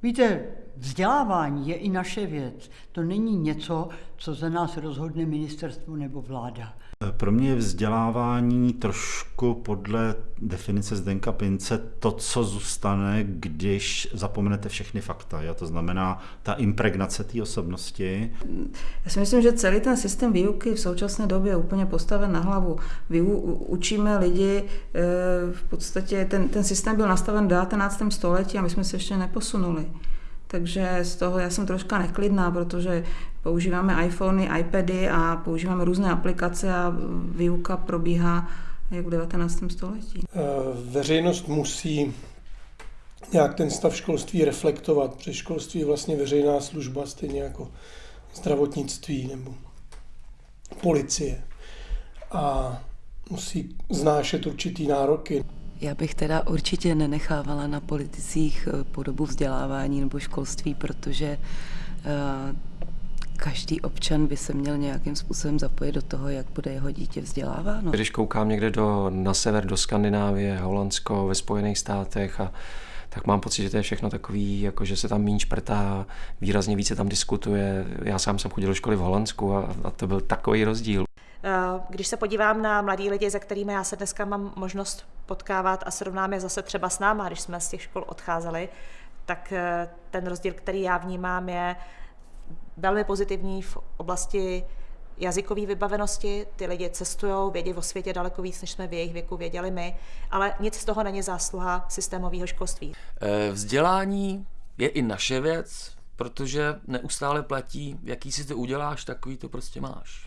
미젤. Vzdělávání je i naše věc. To není něco, co za nás rozhodne ministerstvo nebo vláda. Pro mě je vzdělávání trošku podle definice Zdenka Pince to, co zůstane, když zapomenete všechny fakta. Jo? To znamená ta impregnace té osobnosti. Já si myslím, že celý ten systém výuky v současné době je úplně postaven na hlavu. Vy učíme lidi, eh, v podstatě ten, ten systém byl nastaven v 19. století a my jsme se ještě neposunuli. Takže z toho já jsem troška neklidná, protože používáme iPhony, iPady a používáme různé aplikace a výuka probíhá jak v 19. století. Eh, veřejnost musí nějak ten stav školství reflektovat, protože školství je vlastně veřejná služba, stejně jako zdravotnictví nebo policie. A musí znášet určitý nároky. Já bych teda určitě nenechávala na politicích eh, podobu vzdělávání nebo školství, protože eh, každý občan by se měl nějakým způsobem zapojit do toho, jak bude jeho dítě vzděláváno. Když koukám někde do, na sever, do Skandinávie, Holandsko, ve Spojených státech a tak mám pocit, že to je všechno takový, jako že se tam méně šprtá, výrazně více tam diskutuje. Já sám jsem chodil do školy v Holandsku a, a to byl takový rozdíl. Eh, když se podívám na mladí lidi, se kterými já se dneska mám možnost potkávat a srovnám je zase třeba s náma, když jsme z těch škol odcházeli, tak eh, ten rozdíl, který já vnímám, je velmi pozitivní v oblasti jazykové vybavenosti. Ty lidi cestují, vědí o světě daleko víc, než jsme v jejich věku věděli my, ale nic z toho není zásluha systémového školství. Eh, vzdělání je i naše věc, protože neustále platí, jaký si to uděláš, takový to prostě máš.